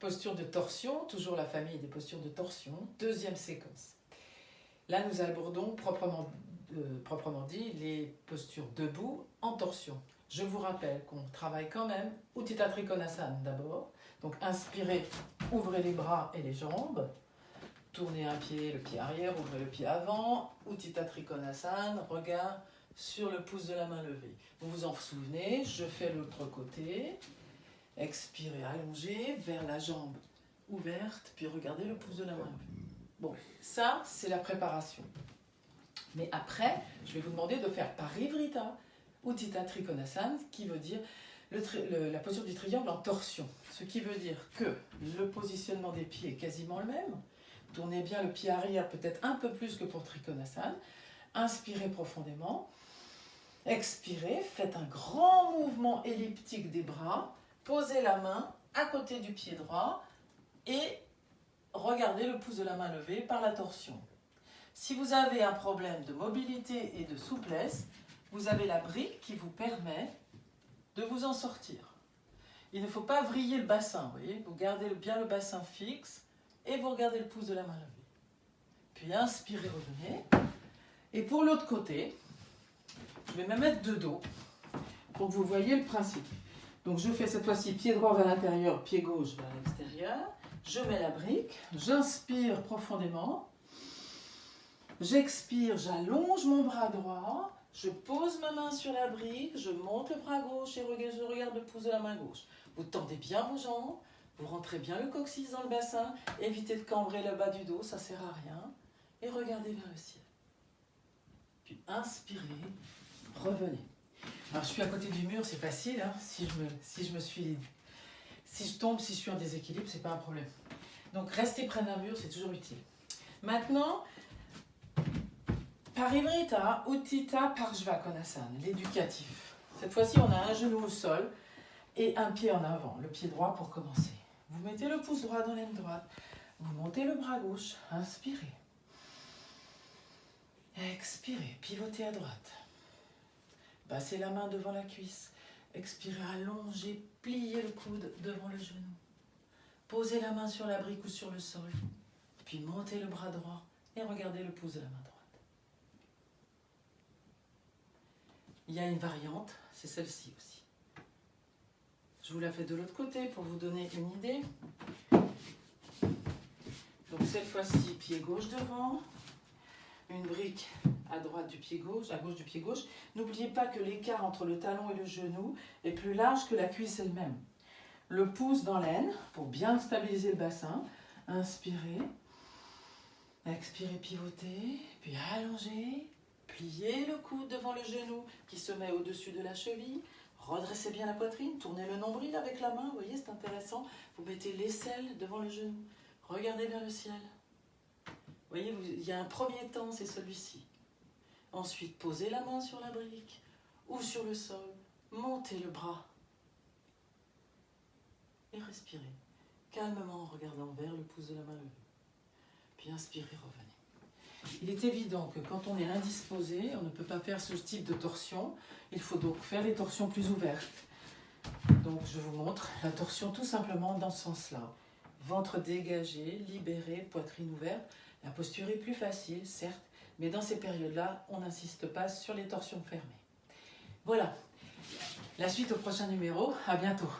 posture de torsion, toujours la famille des postures de torsion, deuxième séquence. Là, nous abordons proprement, euh, proprement dit les postures debout en torsion. Je vous rappelle qu'on travaille quand même Uttita Trikonasana d'abord. Donc inspirez, ouvrez les bras et les jambes. Tournez un pied, le pied arrière, ouvrez le pied avant. Uttita Trikonasana, regard sur le pouce de la main levée. Vous vous en souvenez, je fais l'autre côté. Expirez, allongez vers la jambe ouverte, puis regardez le pouce de la main. Bon, ça, c'est la préparation. Mais après, je vais vous demander de faire Parivrita, Uttita Trikonasana, qui veut dire la posture du triangle en torsion. Ce qui veut dire que le positionnement des pieds est quasiment le même. Tournez bien le pied arrière, peut-être un peu plus que pour Trikonasana. Inspirez profondément. Expirez, faites un grand mouvement elliptique des bras. Posez la main à côté du pied droit et regardez le pouce de la main levé par la torsion. Si vous avez un problème de mobilité et de souplesse, vous avez la brique qui vous permet de vous en sortir. Il ne faut pas vriller le bassin, vous voyez Vous gardez bien le bassin fixe et vous regardez le pouce de la main levée. Puis inspirez, revenez. Et pour l'autre côté, je vais me mettre de dos pour que vous voyez le principe. Donc je fais cette fois-ci pied droit vers l'intérieur, pied gauche vers l'extérieur. Je mets la brique, j'inspire profondément. J'expire, j'allonge mon bras droit. Je pose ma main sur la brique, je monte le bras gauche et je regarde le pouce de la main gauche. Vous tendez bien vos jambes, vous rentrez bien le coccyx dans le bassin, évitez de cambrer le bas du dos, ça ne sert à rien. Et regardez vers le ciel. Puis inspirez, revenez. Alors je suis à côté du mur, c'est facile, hein, si, je me, si je me suis... Si je tombe, si je suis en déséquilibre, c'est pas un problème. Donc rester près d'un mur, c'est toujours utile. Maintenant, Parivrita Uttita Parshvakonasana, l'éducatif. Cette fois-ci, on a un genou au sol et un pied en avant, le pied droit pour commencer. Vous mettez le pouce droit dans l'aine droite, vous montez le bras gauche, inspirez. Expirez, pivotez à droite. Passez la main devant la cuisse. Expirez, allongez, pliez le coude devant le genou. Posez la main sur la brique ou sur le sol. Puis montez le bras droit et regardez le pouce de la main droite. Il y a une variante, c'est celle-ci aussi. Je vous la fais de l'autre côté pour vous donner une idée. Donc cette fois-ci, pied gauche devant, une brique du pied gauche, à gauche du pied gauche. N'oubliez pas que l'écart entre le talon et le genou est plus large que la cuisse elle-même. Le pouce dans l'aine pour bien stabiliser le bassin. Inspirez. Expirez, pivotez, puis allongez, Pliez le coude devant le genou qui se met au-dessus de la cheville. Redressez bien la poitrine, tournez le nombril avec la main, vous voyez, c'est intéressant. Vous mettez l'aisselle devant le genou. Regardez vers le ciel. Vous voyez, il y a un premier temps, c'est celui-ci. Ensuite, posez la main sur la brique ou sur le sol. Montez le bras. Et respirez calmement en regardant vers le pouce de la main levée. Puis inspirez, revenez. Il est évident que quand on est indisposé, on ne peut pas faire ce type de torsion. Il faut donc faire les torsions plus ouvertes. Donc je vous montre la torsion tout simplement dans ce sens-là. Ventre dégagé, libéré, poitrine ouverte. La posture est plus facile, certes, mais dans ces périodes-là, on n'insiste pas sur les torsions fermées. Voilà. La suite au prochain numéro. À bientôt.